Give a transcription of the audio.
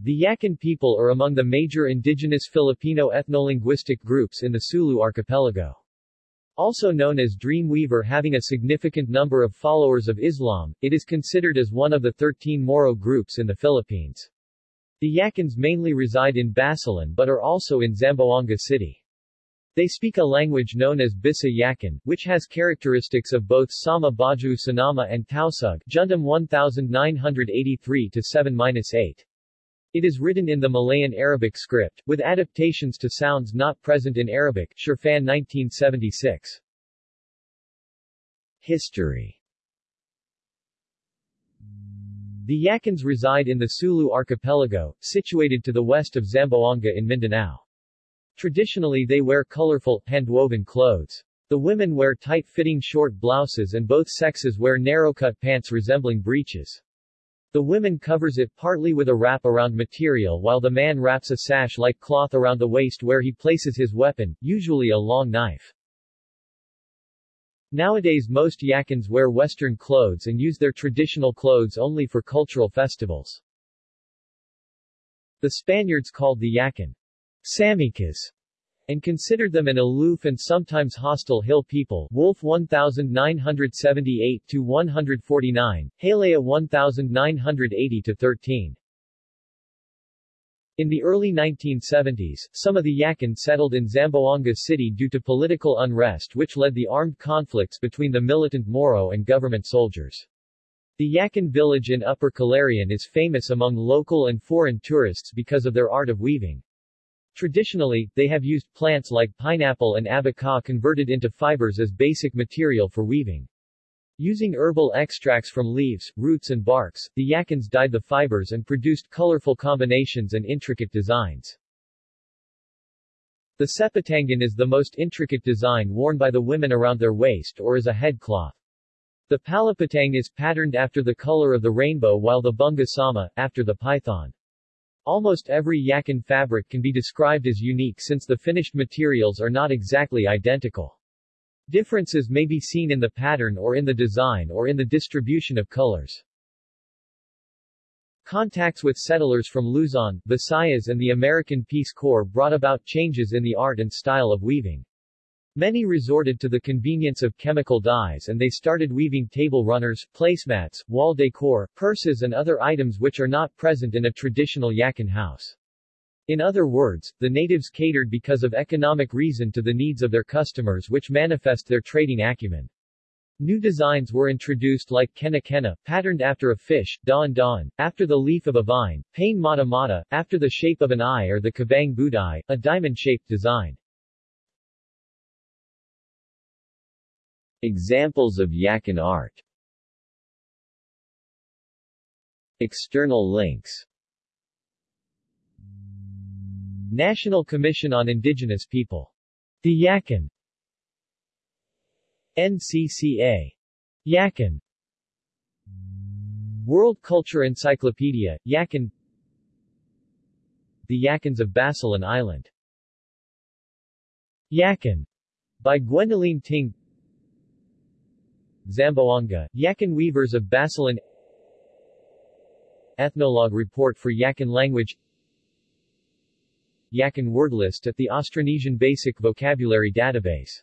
The Yakan people are among the major indigenous Filipino ethnolinguistic groups in the Sulu archipelago. Also known as Dreamweaver having a significant number of followers of Islam, it is considered as one of the 13 Moro groups in the Philippines. The Yakans mainly reside in Basilan but are also in Zamboanga City. They speak a language known as Bisa Yakan, which has characteristics of both Sama Bajau Sinama and Tausug Jundum 1983-7-8. It is written in the Malayan Arabic script, with adaptations to sounds not present in Arabic Sherfan 1976. History The Yakans reside in the Sulu archipelago, situated to the west of Zamboanga in Mindanao. Traditionally they wear colorful, handwoven clothes. The women wear tight-fitting short blouses and both sexes wear narrow-cut pants resembling breeches. The woman covers it partly with a wrap-around material while the man wraps a sash-like cloth around the waist where he places his weapon, usually a long knife. Nowadays most Yakans wear Western clothes and use their traditional clothes only for cultural festivals. The Spaniards called the Yakan Samikas and considered them an aloof and sometimes hostile hill people Wolf 1978-149, Halea 1980-13. In the early 1970s, some of the Yakan settled in Zamboanga City due to political unrest which led the armed conflicts between the militant Moro and government soldiers. The Yakan village in Upper Calarian is famous among local and foreign tourists because of their art of weaving. Traditionally, they have used plants like pineapple and abaca converted into fibers as basic material for weaving. Using herbal extracts from leaves, roots and barks, the Yakans dyed the fibers and produced colorful combinations and intricate designs. The seputangan is the most intricate design worn by the women around their waist or as a head cloth. The palapatang is patterned after the color of the rainbow while the bunga sama, after the python. Almost every Yakan fabric can be described as unique since the finished materials are not exactly identical. Differences may be seen in the pattern or in the design or in the distribution of colors. Contacts with settlers from Luzon, Visayas and the American Peace Corps brought about changes in the art and style of weaving. Many resorted to the convenience of chemical dyes and they started weaving table runners, placemats, wall decor, purses and other items which are not present in a traditional Yakan house. In other words, the natives catered because of economic reason to the needs of their customers which manifest their trading acumen. New designs were introduced like Kena Kena, patterned after a fish, don don, after the leaf of a vine, Pain Mata Mata, after the shape of an eye or the Kabang Budai, a diamond-shaped design. Examples of Yakan art. External links. National Commission on Indigenous People. The Yakan NCCA. Yakan World Culture Encyclopedia, Yakan The Yakans of Basilan Island. Yakan by Gwendoline Ting Zamboanga, Yakan weavers of Basilan Ethnologue report for Yakan language Yakan word list at the Austronesian Basic Vocabulary Database